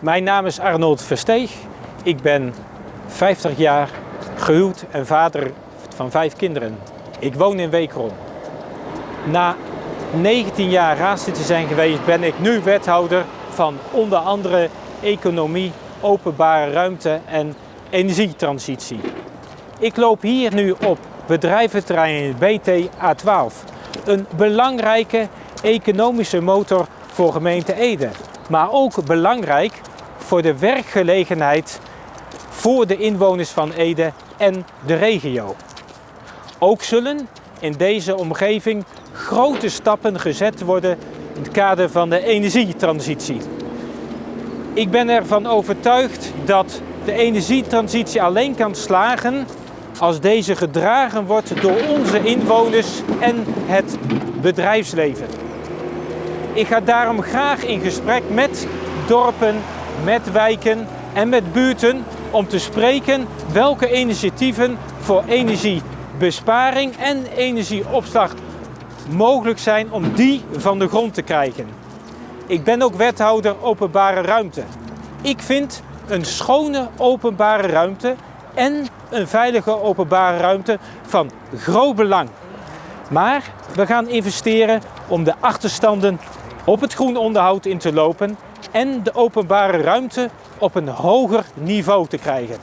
Mijn naam is Arnold Versteeg. Ik ben 50 jaar gehuwd en vader van vijf kinderen. Ik woon in Wekerom. Na 19 jaar raadslid te zijn geweest ben ik nu wethouder van onder andere economie, openbare ruimte en energietransitie. Ik loop hier nu op bedrijventerrein BT A12. Een belangrijke economische motor voor gemeente Ede. Maar ook belangrijk voor de werkgelegenheid voor de inwoners van Ede en de regio. Ook zullen in deze omgeving grote stappen gezet worden in het kader van de energietransitie. Ik ben ervan overtuigd dat de energietransitie alleen kan slagen als deze gedragen wordt door onze inwoners en het bedrijfsleven. Ik ga daarom graag in gesprek met dorpen, met wijken en met buurten om te spreken welke initiatieven voor energiebesparing en energieopslag mogelijk zijn om die van de grond te krijgen. Ik ben ook wethouder openbare ruimte. Ik vind een schone openbare ruimte en een veilige openbare ruimte van groot belang. Maar we gaan investeren om de achterstanden op het groen onderhoud in te lopen en de openbare ruimte op een hoger niveau te krijgen.